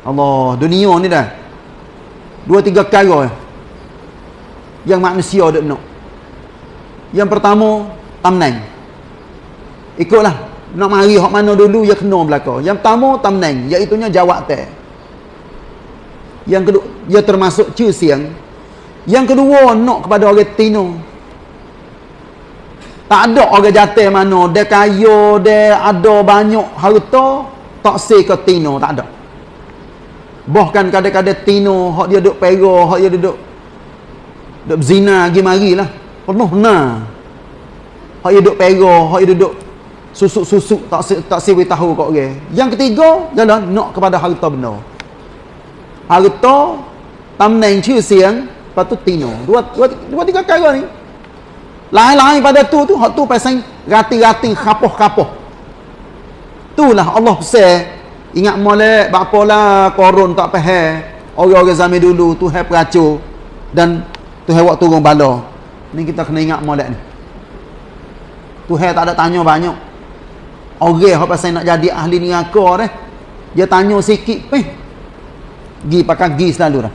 Allah dunia ni dah. Dua tiga perkara. Yang manusia ada nak. Yang pertama tamnang ikutlah. Nak mari hak mana dulu ya kena belaka yang pertama tamnang iaitu nya jawab teh. Yang kedua ia termasuk cu siang yang kedua nak kepada orang tino. Tak ada orang jatuh mana. Dia kaya dia ada banyak harta tak ke tino tak ada bahkan kadang-kadang tino hak dia duduk pera hak dia duduk duduk berzina lagi marilah. Penuh benar hak dia duduk pera hak dia duduk susuk-susuk tak tak siwi tahu kok orang yang ketiga ialah nak kepada harta benar harta tamneng ciu siang lepas tu tino. Dua, dua, dua tiga kali ni. Lain-lain pada tu tu hak tu pasal rati-rati kapoh-kapoh. Itulah Allah pesan ingat molek bapalah korun tak faham orang-orang zaman dulu tu hai peracur. Dan tu hai waktu turun bala. Ni kita kena ingat molek ni. Tu hai tak ada tanya banyak. Orang hak pasal nak jadi ahli neraka dah dia tanya sikit peh Gi pakai gi selalu dah.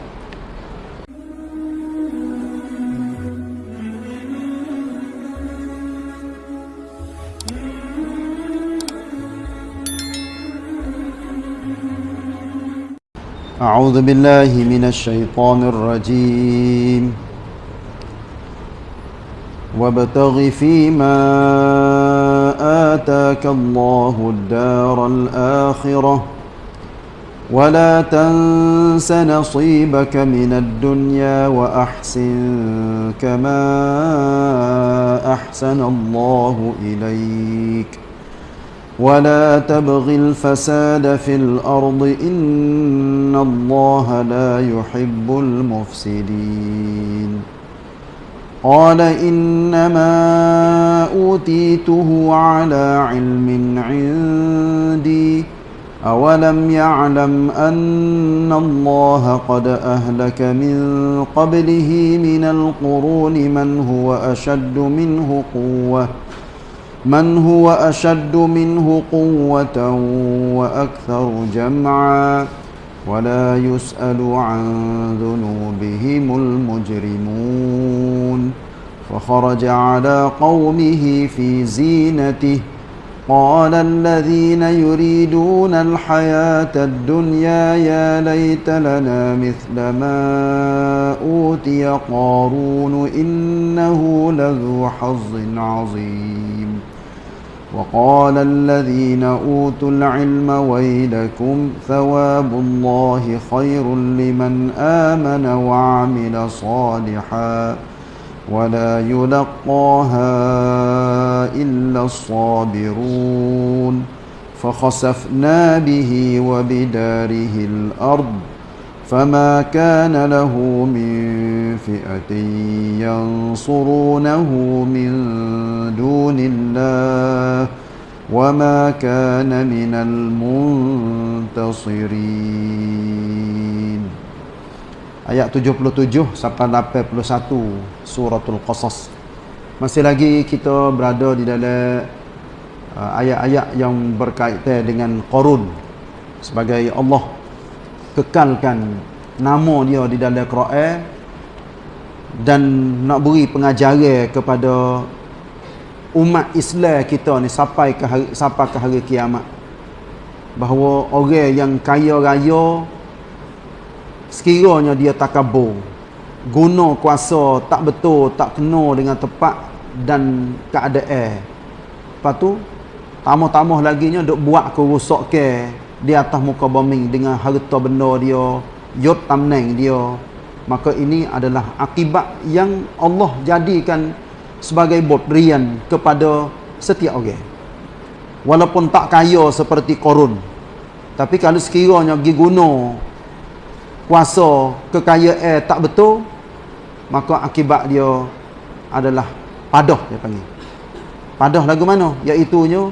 أعوذ بالله من الشيطان الرجيم. وابتغ فيما آتاك الله الدار الآخرة. ولا تنس نصيبك من الدنيا وأحسن كما أحسن الله إليك. ولا تبغ الفساد في الأرض إن الله لا يحب المفسدين قال إنما أوتيته على علم عندي أولم يعلم أن الله قد أهلك من قبله من القرون من هو أشد منه قوة من هو أشد منه قوة وأكثر جمعا ولا يسأل عن ذنوبهم المجرمون فخرج على قومه في زينته قال الذين يريدون الحياة الدنيا يا ليت لنا مثل ما أوتي قارون إنه لذو حظ عظيم وقال الذين أوتوا العلم ويلكم ثواب الله خير لمن آمن وعمل صالحاً ولا يلقاها إلا الصابرون فخسفنا به وبداره الأرض فما كان له من فئة ينصرونه من دون الله وما كان من المنتصرين ayat 77 sampai 81 suratul qasas masih lagi kita berada di dalam uh, ayat-ayat yang berkaitan dengan Qarun sebagai Allah kekalkan nama dia di dalam Quran dan nak beri pengajaran kepada umat Islam kita ni sampai ke hari, sampai ke hari kiamat. Bahawa orang yang kaya raya sekiranya dia takabur guna kuasa tak betul tak kena dengan tepat dan keadaan. Lepas tu tambah-tambah lagi nya duk buat kerosak ke di atas muka bumi dengan harta benda dia yot tamneng dia maka ini adalah akibat yang Allah jadikan sebagai berian kepada setiap orang. Walaupun tak kaya seperti korun tapi kalau sekiranya pergi guna kuasa kekayaan tak betul maka akibat dia adalah padah dia panggil. Padah lagu mana? Iaitu nya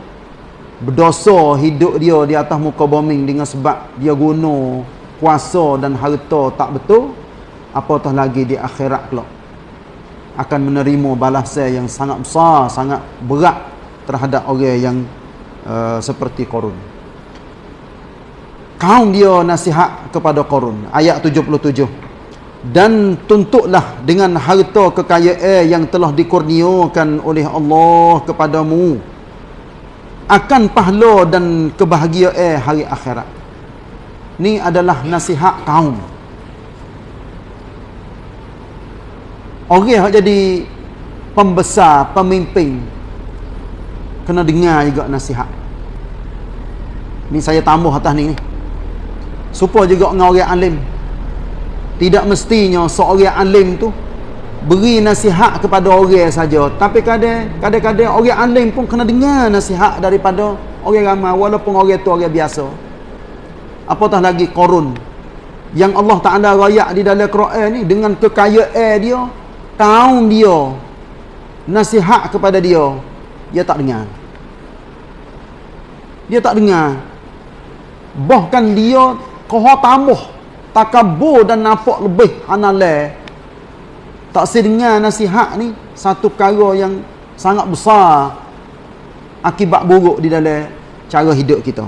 berdosa hidup dia di atas muka bumi dengan sebab dia guna kuasa dan harta tak betul apatah lagi di akhirat kelak? Akan menerima balasan yang sangat besar sangat berat terhadap orang yang uh, seperti korun. Kaum dia nasihat kepada Qarun ayat 77 dan tuntutlah dengan harta kekayaan yang telah dikurniakan oleh Allah kepadamu akan pahala dan kebahagiaan hari akhirat. Ni adalah nasihat kaum. Orang yang jadi pembesar pemimpin kena dengar juga nasihat. Ni saya tambah atas ni supaya juga dengan orang alim. Tidak mestinya seorang alim tu beri nasihat kepada orang saja. Tapi kadang-kadang orang alim pun kena dengar nasihat daripada orang ramai walaupun orang tu orang biasa. Apatah lagi korun? Yang Allah Ta'ala rayak di dalam Quran ni dengan kekayaan dia kaum dia nasihat kepada dia dia tak dengar. Dia tak dengar. Bahkan dia koha tambah takabur dan nampak lebih hanale tak sedengar nasihat ni satu perkara yang sangat besar akibat buruk di dalam cara hidup kita.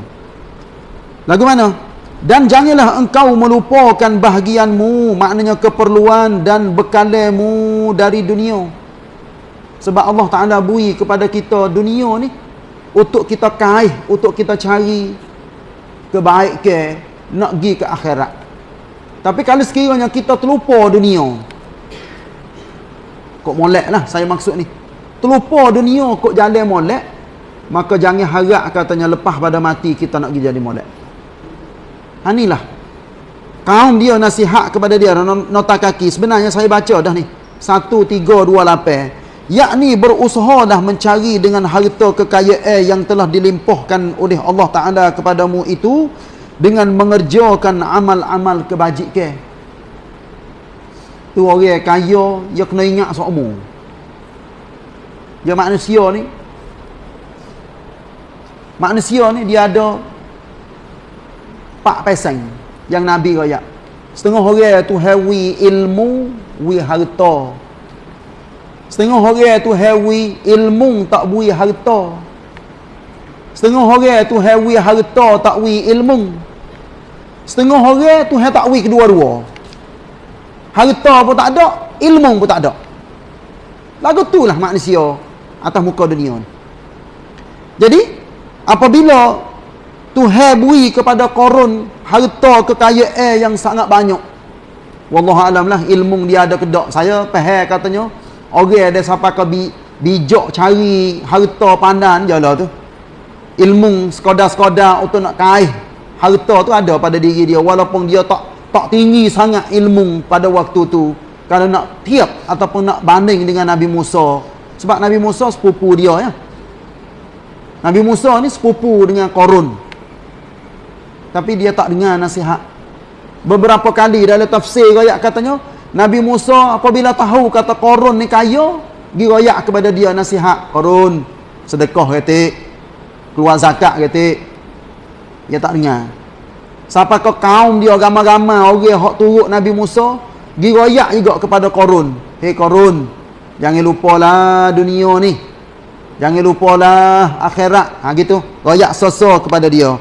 Lagu mana? Dan janganlah engkau melupakan bahagianmu maknanya keperluan dan bekalmu dari dunia. Sebab Allah Ta'ala bui kepada kita dunia ni untuk kita kaih untuk kita cari kebaikan nak pergi ke akhirat. Tapi kalau sekiranya kita terlupa dunia kok molek lah saya maksud ni. Terlupa dunia kok jalan molek maka jangan harap katanya lepas pada mati kita nak pergi jadi molek. Inilah. Kaum dia nasihat kepada dia nota kaki. Sebenarnya saya baca dah ni. 1328 yakni berusaha dah mencari dengan harta kekayaan yang telah dilimpahkan oleh Allah Ta'ala kepadamu itu dengan mengerjakan amal-amal kebajikan tu orang kaya dia kena ingat seumur dia manusia ni. Manusia ni dia ada pak pesang yang Nabi raya setengah orang tu hewi ilmu wi harta. Setengah orang tu hewi ilmu tak bui harta. Setengah orang tu hewi harta tak wi ilmu. Setengah orang tu tak takwil kedua-dua. Harta pun tak ada, ilmu pun tak ada. Lagu itulah manusia atas muka dunia ni. Jadi, apabila Tuhan beri kepada korun harta kekayaan yang sangat banyak. Wallahualam lah ilmu dia ada kedak. Saya faham katanya, orang ada sampai ke bijak cari harta pandan je lah tu. Ilmu sekodar-sekodar untuk nak kaih harta tu ada pada diri dia walaupun dia tak tak tinggi sangat ilmu pada waktu tu kalau nak tiap ataupun nak banding dengan Nabi Musa. Sebab Nabi Musa sepupu dia ya. Nabi Musa ni sepupu dengan Korun. Tapi dia tak dengar nasihat. Beberapa kali dalam tafsir rakyat katanya Nabi Musa apabila tahu kata Korun ni kaya pergi rakyat kepada dia nasihat Korun sedekah ketik keluar zakat ketik dia tak dengar sampai ke kaum dia ramai-ramai orang yang turut Nabi Musa giroyak juga kepada Korun. Hei Korun jangan lupalah dunia ni. Jangan lupalah akhirat. Ha gitu. Royak soso kepada dia.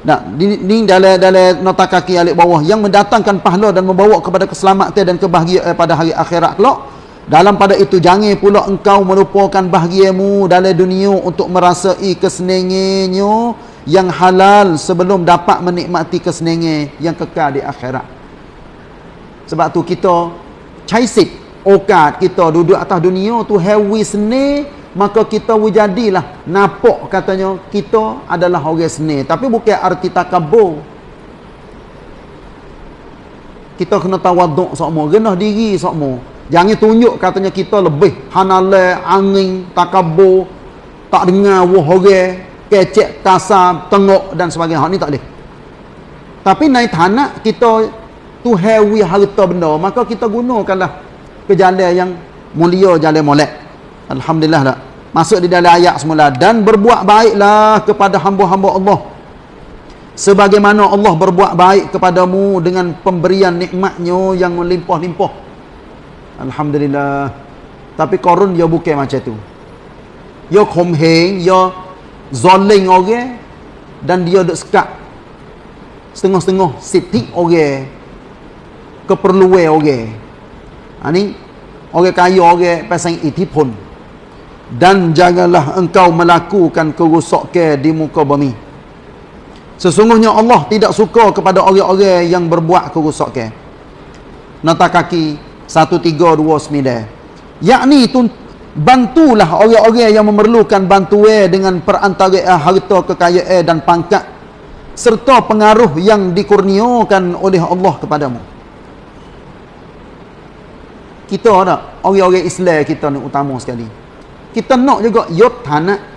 Nah ni, dalam dalam nota kaki alik bawah. Yang mendatangkan pahala dan membawa kepada keselamatan dan kebahagiaan pada hari akhirat kelak. Dalam pada itu jangan pula engkau melupakan bahagiamu dalam dunia untuk merasai kesenangannya yang halal sebelum dapat menikmati kesenangan yang kekal di akhirat. Sebab tu kita caisik okat kita duduk atas dunia tu hewi seni maka kita wujadilah. Nampak katanya kita adalah orang seni tapi bukan arti takabur. Kita kena tawaduk semua rendah diri semua jangan tunjuk katanya kita lebih hanale angin takabur tak dengar wah orang kecek, kasar, tengok dan sebagainya. Hak ni tak boleh. Tapi naik tanah kita tu heavy harta benda, maka kita gunakanlah ke jalan yang mulia, jalan molek. Alhamdulillah dah. Masuk di dalam ayat semula dan berbuat baiklah kepada hamba-hamba Allah. Sebagaimana Allah berbuat baik kepadamu dengan pemberian nikmatnya yang melimpah-limpah. Alhamdulillah. Tapi korun dia bukan macam tu. Dia komheng, dia zoling orang dan dia duk sekat. Setengah-setengah siti orang keperluan orang ha, ni orang kaya orang pasang itipun dan janganlah engkau melakukan kerosakan di muka bumi. Sesungguhnya Allah tidak suka kepada orang-orang yang berbuat kerosakan nota kaki 1329 yakni bantulah orang-orang yang memerlukan bantuan dengan perantara harta kekayaan dan pangkat serta pengaruh yang dikurniakan oleh Allah kepadamu. Kita ada orang-orang Islam kita ni utama sekali. Kita nak juga yot tanah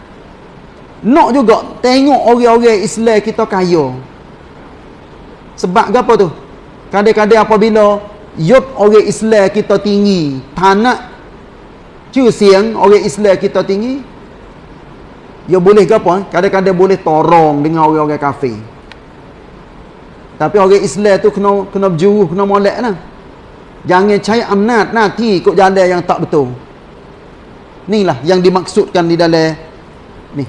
nak juga tengok orang-orang Islam kita kaya. Sebab apa tu? Kadang-kadang apabila yot orang Islam kita tinggi tanah Cu siang orang Islam kita tinggi. Ya boleh ke apa? Kadang-kadang boleh torong dengan orang-orang kafir. Tapi orang Islam tu kena kena berjuruh, kena molek lah. Jangan cari amnat nanti ikut jalan yang tak betul. Inilah yang dimaksudkan di dalam ni.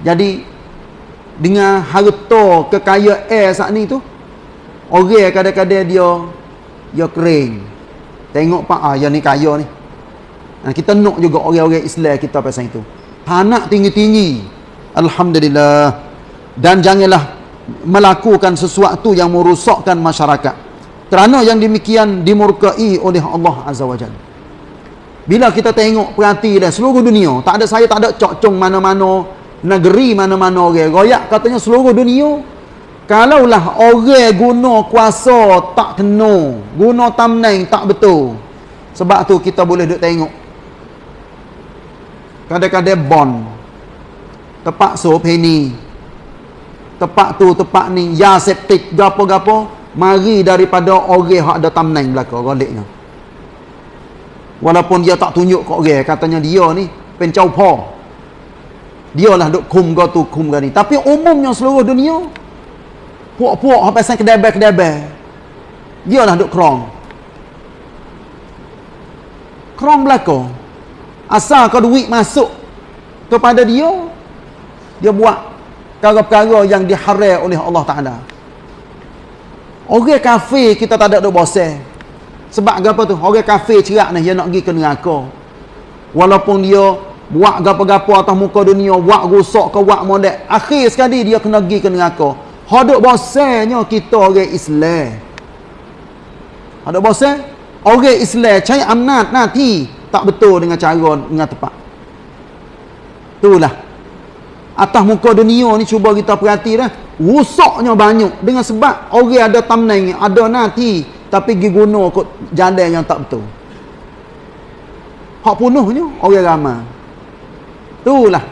Jadi dengan harta kekayaan saat ni tu orang kadang-kadang dia dia kering. Tengok pak ah yang ni kaya ni. Ha, kita nak juga orang-orang Islam kita pasal itu. Panak tinggi-tinggi. Alhamdulillah. Dan janganlah melakukan sesuatu yang merosakkan masyarakat. Kerana yang demikian dimurkai oleh Allah Azza wa Jalla. Bila kita tengok perhati dah seluruh dunia, tak ada saya tak ada cok mana-mana negeri mana-mana orang. Royak katanya seluruh dunia kalaulah orang guna kuasa tak kena, guna tamneng tak betul. Sebab tu kita boleh duk tengok Kadang-kadang bon. Tepak sopeni. Tepak tu, tepak ni. Ya septik, gapo-gapo. Mari daripada orang yang ada tamneng belakang. Galiknya. Walaupun dia tak tunjuk ke orang. Katanya dia ni. Pencau po. Dia lah duk kum ke tu, kum ke ni. Tapi umumnya seluruh dunia. Puak-puak sampai sang kedebel-kedebel. Dia lah duk krong. Krong belakang. Asal kau duit masuk kepada dia, dia buat perkara-perkara yang diharam oleh Allah Ta'ala. Orang kafir kita tak ada duk bosan. Sebab apa tu? Orang kafir cerak ni, dia nak pergi ke neraka. Walaupun dia buat gapo-gapo atas muka dunia, buat rosak ke buat modek, akhir sekali dia kena pergi ke neraka. Haduk bosannya kita orang Islam. Haduk bosan? Orang Islam cari amnat nanti tak betul dengan cara dengan tepat itulah. Atas muka dunia ni cuba kita perhati dah. Rusaknya banyak. Dengan sebab orang ada tamneng ada nanti tapi pergi guna kot jalan yang tak betul. Hak punuhnya orang ramai itulah.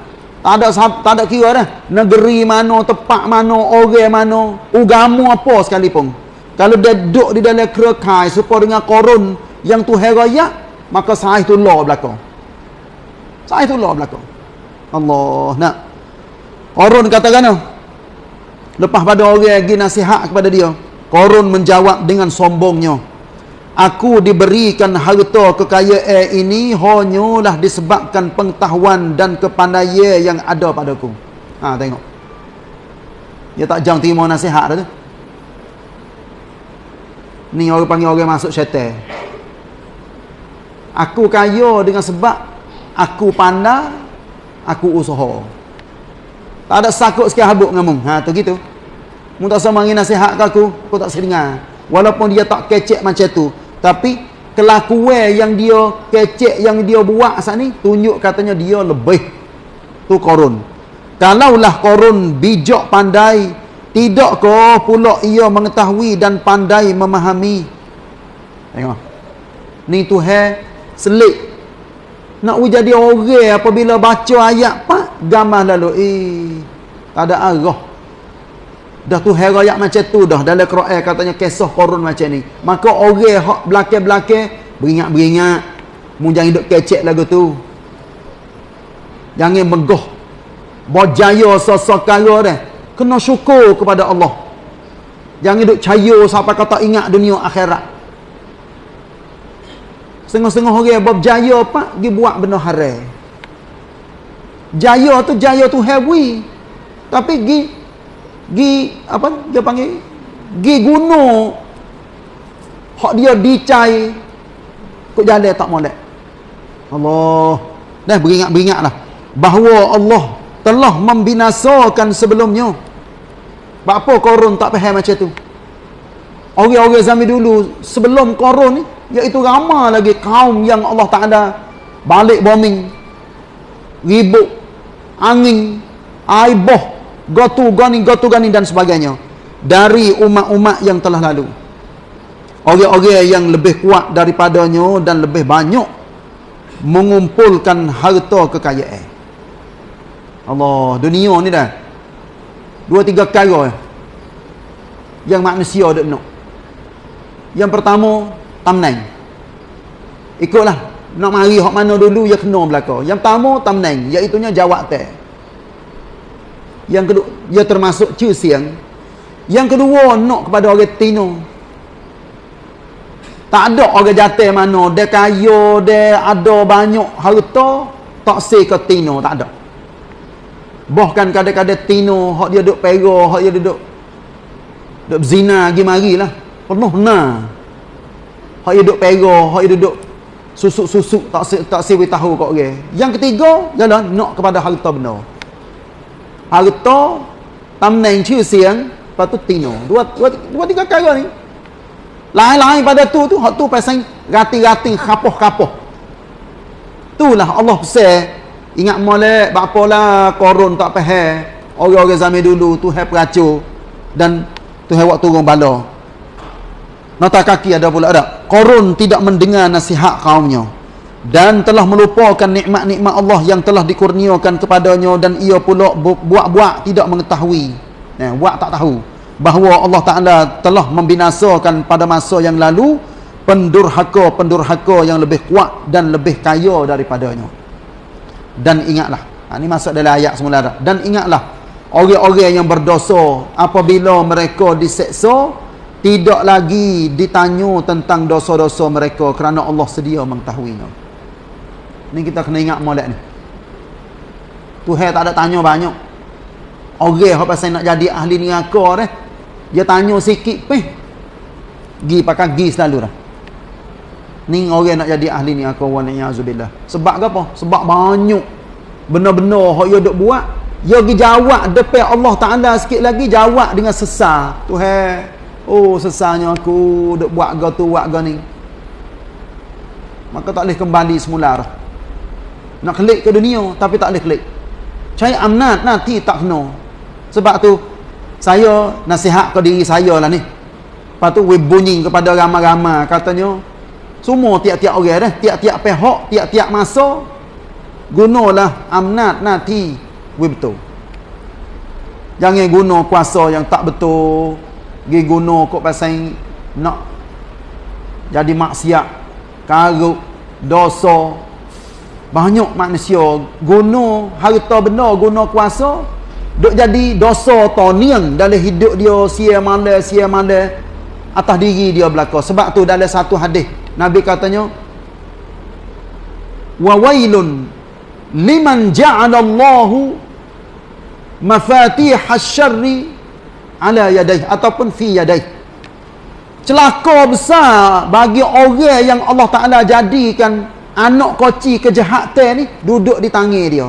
Tak ada tak ada kira dah. Negeri mana tempat mana orang mana agama apa sekalipun kalau dia duduk di dalam kerekai supaya dengan korun yang tu raya maka sah itu law belakang sah itu law belakang Allah nak Korun kata kan lepas pada orang lagi nasihat kepada dia Korun menjawab dengan sombongnya Aku diberikan harta kekayaan ini hanyalah disebabkan pengetahuan dan kepandaian yang ada padaku. Ha tengok. Dia tak jang terima nasihat dah tu. Ni orang panggil orang masuk syaitan. Aku kaya dengan sebab aku pandai, aku usaha. Tak ada sakut sikit habuk dengan mung. Ha tu gitu. Mu tak sama ngin nasihat ke aku, aku tak sedengar. Walaupun dia tak kecek macam tu, tapi kelakuan yang dia kecek yang dia buat saat ni tunjuk katanya dia lebih tu korun. Kalaulah korun bijak pandai, tidak ke pula ia mengetahui dan pandai memahami. Tengok. Ni tu hai selik nak jadi orang apabila baca ayat pak gambar lalu. Eh tak ada arah. Dah tu hari ayat macam tu dah dalam Quran katanya kisah korun macam ni. Maka orang hak belakang-belakang beringat-beringat. Mu jangan duk kecek lagu tu. Jangan megah berjaya sesekala dah kena syukur kepada Allah jangan duk caya sampai kata ingat dunia akhirat Setengah-setengah orang yang berjaya apa? Dia buat benda haram. Jaya tu jaya tu heavy. Tapi gi gi apa dia panggil gi gunung hak dia dicai kok jalan tak molek Allah dah beringat-beringatlah bahawa Allah telah membinasakan sebelumnya. Apa korun tak faham macam tu? Orang-orang zaman dulu sebelum korun ni iaitu ramai lagi kaum yang Allah Ta'ala balik bombing. Ribut angin aiboh gotu gani gotu gani dan sebagainya dari umat-umat yang telah lalu. Orang-orang yang lebih kuat daripadanya dan lebih banyak mengumpulkan harta kekayaan Allah dunia ni dah. Dua tiga kali yang manusia ada nak. Yang pertama tamnai ikutlah. Nak mari hak mana dulu ya kena belaka yang pertama tamnai iaitu nya jawab teh. Yang kedua ia termasuk cu siang. Yang kedua nak kepada orang tino. Tak ada orang jatuh mana. Dia kaya dia ada banyak harta tak ke tino tak ada bahkan kadang-kadang tino hak dia duduk pera hak dia duduk duduk zina lagi marilah. Penuh nah hak dia duduk pera hak dia duduk susuk-susuk tak tak siwi tahu kok orang yang ketiga ialah nak kepada harta benar harta tamneng ciu siang lepas tu tino. Dua, dua, dua tiga kali ni. Lain-lain pada tu tu hak tu pasang rati-rati kapoh-kapoh. Itulah Allah pesan ingat molek bapalah korun tak faham orang-orang zaman dulu tu hai peracur. Dan tu hai waktu turun bala. Nota kaki ada pula ada korun tidak mendengar nasihat kaumnya. Dan telah melupakan nikmat-nikmat Allah yang telah dikurniakan kepadanya dan ia pula buat-buat tidak mengetahui. Eh, buat tak tahu. Bahawa Allah Ta'ala telah membinasakan pada masa yang lalu pendurhaka-pendurhaka yang lebih kuat dan lebih kaya daripadanya dan ingatlah ha, ini masuk dalam ayat semula dah. dan ingatlah orang-orang yang berdosa apabila mereka diseksa tidak lagi ditanya tentang dosa-dosa mereka kerana Allah sedia mengetahuinya Ni kita kena ingat molek ni. Tuhan tak ada tanya banyak. Orang yang pasal nak jadi ahli neraka dah. Dia tanya sikit peh. Gi pakai gi selalu dah. Ni orang nak jadi ahli neraka wa na'udzubillah. Sebab apa? Sebab banyak benar-benar hak dia duk buat. Dia pergi jawab depan Allah Taala sikit lagi jawab dengan sesar. Tuhan, oh sesarnya aku duk buat ga tu buat ga ni. Maka tak boleh kembali semula dah nak klik ke dunia tapi tak boleh klik cari amnat nanti tak kena sebab tu saya nasihat ke diri saya lah ni lepas tu we bunyi kepada ramai-ramai katanya semua tiap-tiap orang dah tiap-tiap pihak tiap-tiap masa gunalah amnat nanti we betul. Jangan guna kuasa yang tak betul. Pergi guna kok pasal nak jadi maksiat karuk dosa. Banyak manusia guna harta benda guna kuasa duk jadi dosa tonian dalam hidup dia sia mala sia mala atas diri dia belaka. Sebab tu dalam satu hadis nabi katanya wa wailun liman ja'ala Allahu mafatih asy-syarri ala yadayhi ataupun fi yadayhi celaka besar bagi orang yang Allah Taala jadikan anak koci kejahatan ni duduk di tangi dia.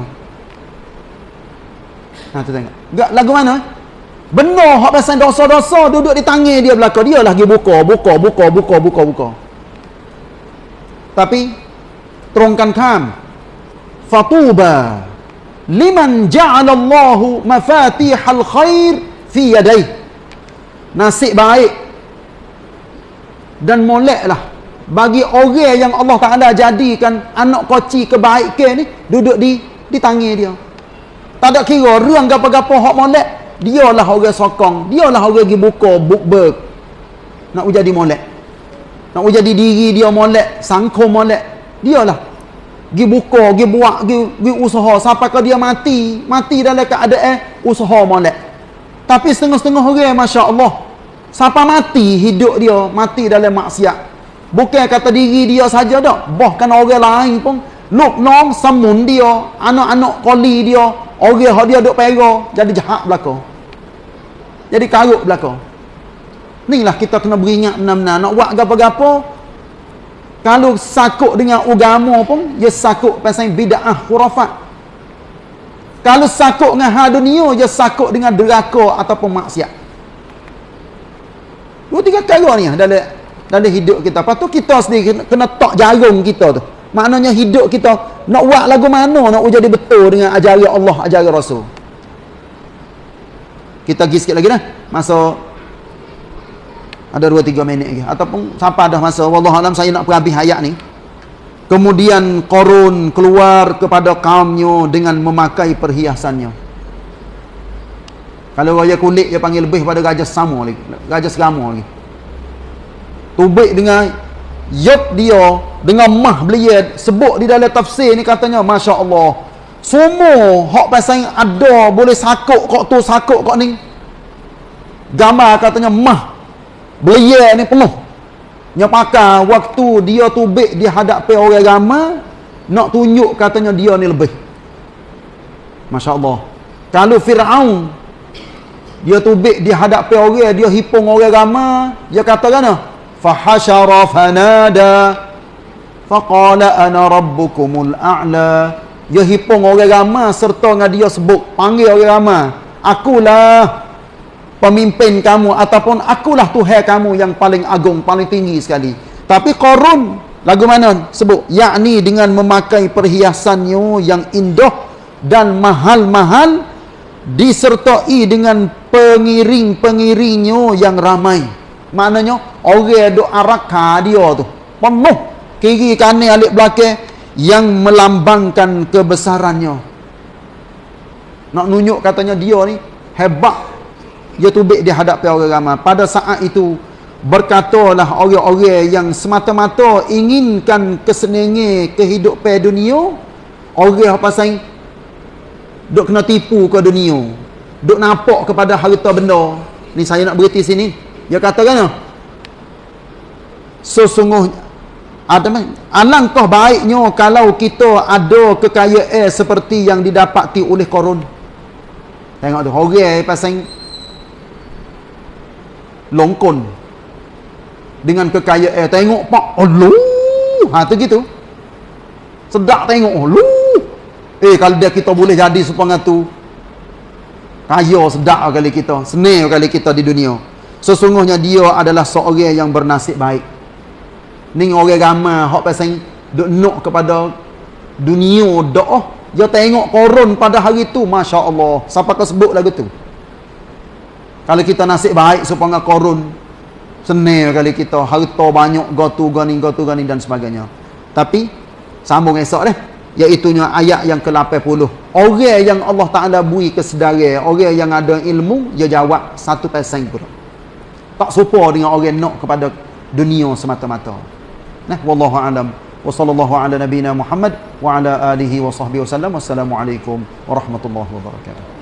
Ha tu tengok. Gak, lagu mana benar hak pasal dosa-dosa duduk di tangi dia belaka. Dia lagi buka buka buka buka buka buka tapi terungkan kam fatuba liman ja'alallahu mafatihal khair fi yadayhi nasib baik dan moleklah bagi orang yang Allah Taala jadikan anak koci kebaikan ni duduk di di tangi dia. Tak ada kira ruang gapo-gapo hak molek dialah orang sokong dialah orang pergi buka bookberg nak jadi molek nak jadi diri dia molek sangko molek. Dialah. Pergi buka pergi buat pergi, pergi usaha. Sampai ke dia mati mati dalam keadaan usaha molek. Tapi setengah-setengah orang masya-Allah sampai mati hidup dia mati dalam maksiat. Bukan kata diri dia saja dak. Bahkan orang lain pun luk nong samun dia, anak-anak koli dia, orang hak dia duk pera jadi jahat belaka. jadi karut belaka inilah kita kena beringat benar-benar. Nak buat apa-apa kalau sakut dengan agama pun dia sakut pasal bid'ah khurafat. Kalau sakut dengan hal dunia dia sakut dengan deraka ataupun maksiat. Dua tiga kali ni dalam dalam hidup kita. Lepas tu kita sendiri kena, tak jarum kita tu. Maknanya hidup kita nak buat lagu mana nak jadi betul dengan ajaran Allah ajaran Rasul. Kita pergi sikit lagi dah. Masa ada 2-3 minit lagi. Ataupun sampai dah masa Wallahualam saya nak perhabis ayat ni. Kemudian korun keluar kepada kaumnya dengan memakai perhiasannya. Kalau raya kulit dia panggil lebih pada gajah sama lagi. Gajah selama lagi. Tubik dengan yup dia dengan mah belia sebut di dalam tafsir ni katanya Masya Allah semua hak pasal ada boleh sakut kok tu sakut kok ni. Gambar katanya mah belia ni penuh. Yang pakar waktu dia tubik di hadapan orang ramai nak tunjuk katanya dia ni lebih. Masya Allah kalau Fir'aun dia tubik di hadapan orang dia hipung orang ramai dia kata kan? Fahashara fanada. Faqala ana rabbukumul a'la. Dia hipung orang ramai serta dengan dia sebut panggil orang ramai. Akulah pemimpin kamu ataupun akulah Tuhan kamu yang paling agung, paling tinggi sekali. Tapi Korun, lagu mana sebut? Yakni dengan memakai perhiasannya yang indah dan mahal-mahal disertai dengan pengiring-pengiringnya yang ramai. Maknanya, orang duk araka dia tu. Penuh kiri kanan alik belakang yang melambangkan kebesarannya. Nak nunjuk katanya dia ni hebat dia tubik di hadapan orang ramai. Pada saat itu berkatalah orang-orang yang semata-mata inginkan kesenangan kehidupan dunia orang apa pasal? Duk kena tipu ke dunia. Duk nampak kepada harta benda. Ni saya nak berhenti sini. Dia kata kan sesungguhnya ada alangkah baiknya kalau kita ada kekayaan seperti yang didapati oleh korun tengok tu orang pasal longkon dengan kekayaan. Tengok pak. Allah ha tu gitu. Sedap tengok. Allah eh kalau dia kita boleh jadi supaya tu kaya sedap kali kita senang kali kita di dunia. Sesungguhnya dia adalah seorang yang bernasib baik. Ni orang ramai hak pasal duk nak kepada dunia doa dia tengok korun pada hari tu. Masya Allah. Siapa kau sebut lagu tu kalau kita nasib baik supaya korun senil kali kita harta banyak gotu gani gotu gani dan sebagainya. Tapi sambung esok deh iaitu ayat yang ke-80. Orang yang Allah Taala bui kesedaran, orang yang ada ilmu dia jawab satu persen pula. Tak serupa dengan orang nak kepada dunia semata-mata. Nah, wallahu alam. Wa sallallahu ala nabiyyina Muhammad wa ala alihi wa sahbihi wasallam. Wassalamualaikum warahmatullahi wabarakatuh.